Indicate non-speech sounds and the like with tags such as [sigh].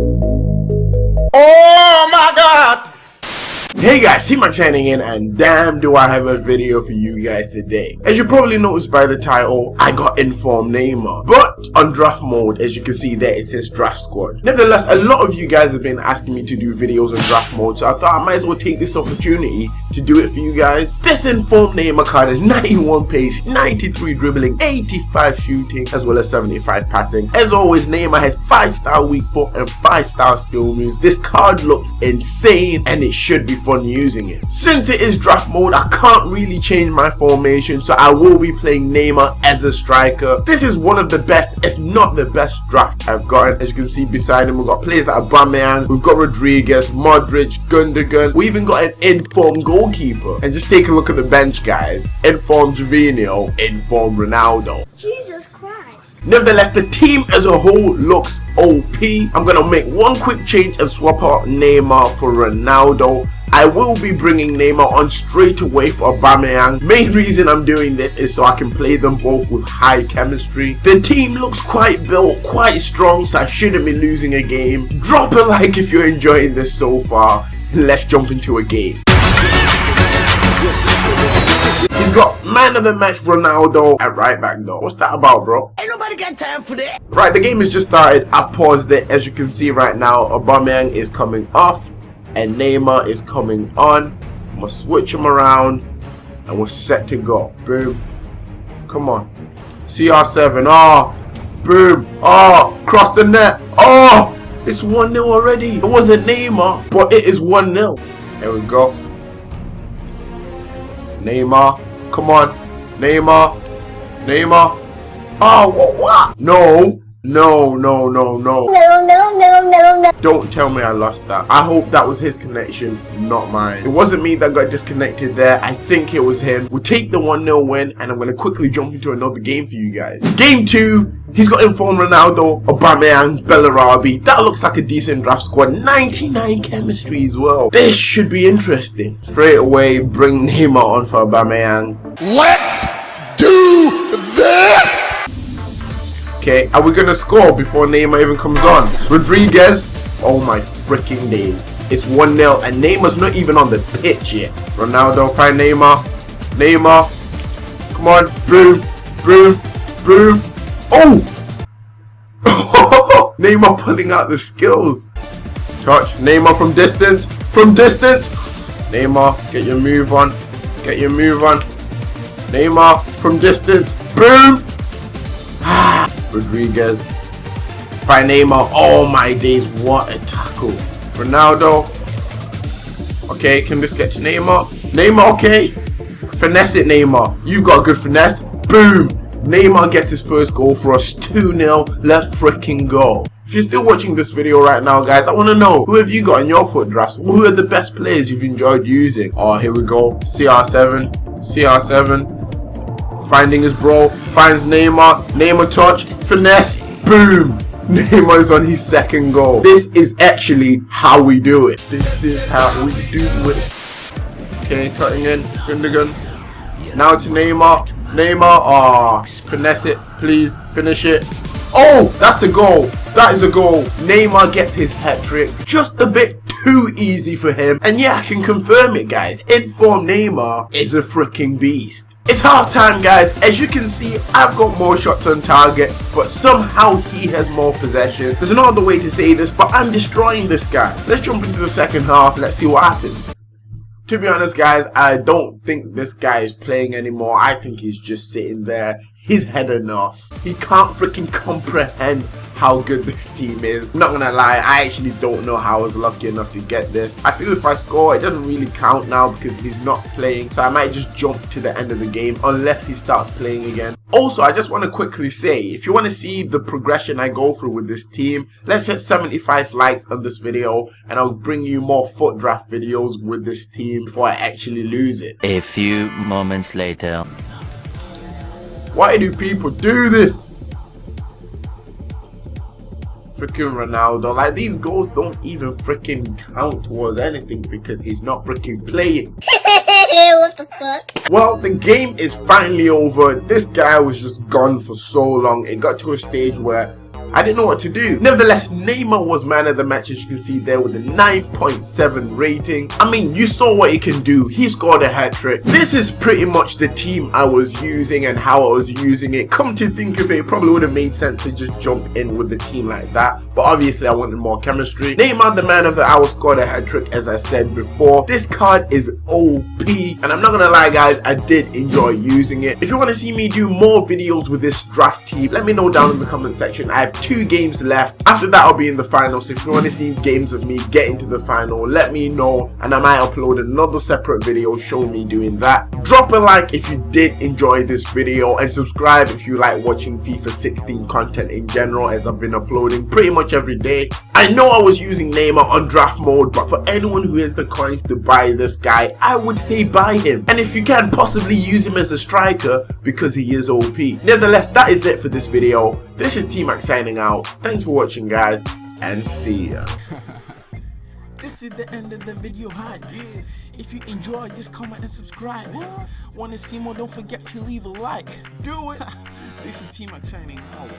Oh my god! Hey guys, C-Mac signing in and damn do I have a video for you guys today. As you probably noticed by the title, I got informed Neymar. But on draft mode, as you can see there, it says draft squad. Nevertheless, a lot of you guys have been asking me to do videos on draft mode, so I thought I might as well take this opportunity to do it for you guys. This informed Neymar card is 91 pace, 93 dribbling, 85 shooting, as well as 75 passing. As always, Neymar has 5 star weak foot and 5 star skill moves. This card looks insane and it should be fun using it. Since it is draft mode, I can't really change my formation, so I will be playing Neymar as a striker. This is one of the best, if not the best draft I've gotten. As you can see beside him, we've got players like Aubameyang, we've got Rodriguez, Modric, Gundogan. We even got an informed goalkeeper. And just take a look at the bench, guys. Informed Giovinco, informed Ronaldo. Christ. Nevertheless, the team as a whole looks OP. I'm going to make one quick change and swap out Neymar for Ronaldo. I will be bringing Neymar on straight away for Aubameyang. Main reason I'm doing this is so I can play them both with high chemistry. The team looks quite built, quite strong, so I shouldn't be losing a game. Drop a like if you're enjoying this so far. and Let's jump into a game. He's got man of the match Ronaldo at right back though. What's that about, bro? Ain't nobody got time for that. Right, the game has just started. I've paused it. As you can see right now, Aubameyang is coming off and Neymar is coming on. I'm gonna switch him around and we're set to go. Boom. Come on. CR7. Oh, boom. Oh, cross the net. Oh, it's 1-0 already. It wasn't Neymar, but it is 1-0. There we go. Neymar. Come on. Neymar. Neymar. Oh, what? what? No. No, no, no, no. No, no, no, no, no. Don't tell me I lost that. I hope that was his connection, not mine. It wasn't me that got disconnected there. I think it was him. We'll take the 1-0 win and I'm going to quickly jump into another game for you guys. Game 2. He's got informed Ronaldo, Aubameyang, Bellarabi. That looks like a decent draft squad. 99 chemistry as well. This should be interesting. Straight away, bring Neymar on for Aubameyang. Let's do this. Okay, are we gonna score before Neymar even comes on? Rodriguez, oh my freaking days. It's 1-0 and Neymar's not even on the pitch yet. Ronaldo, find Neymar. Neymar, come on, boom, boom, boom. Oh! [laughs] Neymar pulling out the skills. Touch, Neymar from distance, from distance. Neymar, get your move on, get your move on. Neymar from distance, boom. Rodriguez. Neymar. Oh my days, what a tackle. Ronaldo. Okay, can this get to Neymar? Neymar, okay. Finesse it, Neymar. You got a good finesse. Boom. Neymar gets his first goal for us. 2-0. Let's freaking go. If you're still watching this video right now, guys, I want to know, who have you got in your FUT drafts? Who are the best players you've enjoyed using? Oh, here we go. CR7. CR7 finding his bro, finds Neymar, Neymar touch, finesse, boom! [laughs] Neymar's on his second goal. This is actually how we do it. This is how we do it. Okay, cutting in, Gundogan. Now to Neymar. Neymar, ah, oh, finesse it, please, finish it. Oh, that's a goal. That is a goal. Neymar gets his hat trick. Just a bit too easy for him. And yeah, I can confirm it, guys. Inform Neymar is a freaking beast. It's half time guys, as you can see I've got more shots on target but somehow he has more possession. There's no other way to say this but I'm destroying this guy. Let's jump into the second half let's see what happens. To be honest guys, I don't think this guy is playing anymore. I think he's just sitting there. He's had enough. He can't freaking comprehend how good this team is. Not gonna lie, I actually don't know how I was lucky enough to get this. I feel if I score, it doesn't really count now because he's not playing. So I might just jump to the end of the game unless he starts playing again. Also, I just want to quickly say, if you want to see the progression I go through with this team, let's hit 75 likes on this video and I'll bring you more FUT draft videos with this team before I actually lose it. A few moments later. Why do people do this? Freaking Ronaldo. Like these goals don't even freaking count towards anything because he's not freaking playing. [laughs] what the fuck? Well, the game is finally over. This guy was just gone for so long. It got to a stage where I didn't know what to do. Nevertheless, Neymar was man of the match as you can see there with a 9.7 rating. I mean, you saw what he can do. He scored a hat trick. This is pretty much the team I was using and how I was using it. Come to think of it, it probably would have made sense to just jump in with the team like that. But obviously I wanted more chemistry. Neymar, the man of the hour, scored a hat trick as I said before. This card is OP and I'm not gonna lie guys, I did enjoy using it. If you want to see me do more videos with this draft team, let me know down in the comment section. I have two games left. After that I'll be in the final. So if you want to see games of me get into the final, let me know and I might upload another separate video showing me doing that. Drop a like if you did enjoy this video and subscribe if you like watching FIFA 16 content in general as I've been uploading pretty much every day. I know I was using Neymar on draft mode but for anyone who has the coins to buy this guy, I would say buy him. And if you can possibly use him as a striker because he is OP. Nevertheless, that is it for this video. This is T-Mac signing out. Thanks for watching guys and see ya. [laughs] This is the end of the video hype. If you enjoy, just comment and subscribe. Want to see more? Don't forget to leave a like. Do it. [laughs] this is T-Mac signing out.